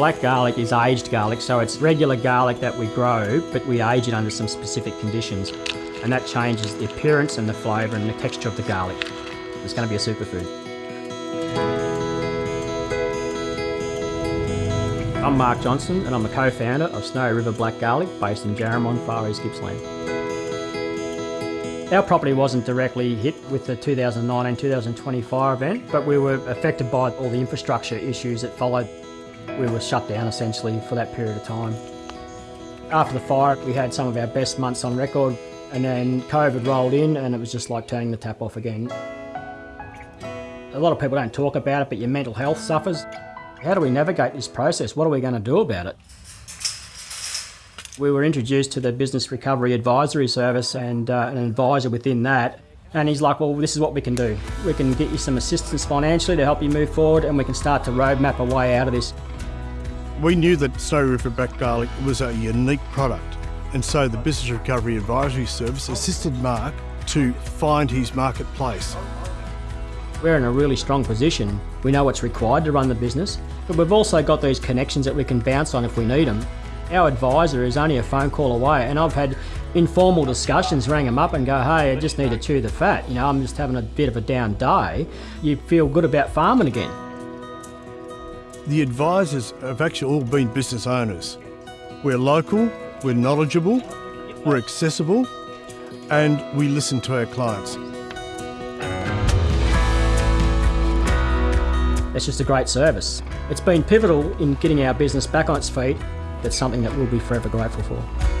Black garlic is aged garlic, so it's regular garlic that we grow, but we age it under some specific conditions. And that changes the appearance and the flavour and the texture of the garlic. It's going to be a superfood. I'm Mark Johnson and I'm a co-founder of Snowy River Black Garlic based in Jarrahmond, Far East Gippsland. Our property wasn't directly hit with the 2019-2020 fire event, but we were affected by all the infrastructure issues that followed. We were shut down essentially for that period of time. After the fire, we had some of our best months on record, and then COVID rolled in and it was just like turning the tap off again. A lot of people don't talk about it, but your mental health suffers. How do we navigate this process? What are we going to do about it? We were introduced to the Business Recovery Advisory Service and uh, an advisor within that. And he's like, well, this is what we can do. We can get you some assistance financially to help you move forward and we can start to roadmap a way out of this. We knew that Snowy River Black Garlic was a unique product. And so the Business Recovery Advisory Service assisted Mark to find his marketplace. We're in a really strong position. We know what's required to run the business, but we've also got these connections that we can bounce on if we need them. Our advisor is only a phone call away, and I've had informal discussions, ring them up and go, hey, I just need to chew the fat. You know, I'm just having a bit of a down day. You feel good about farming again. The advisors have actually all been business owners. We're local, we're knowledgeable, we're accessible, and we listen to our clients. It's just a great service. It's been pivotal in getting our business back on its feet. It's something that we'll be forever grateful for.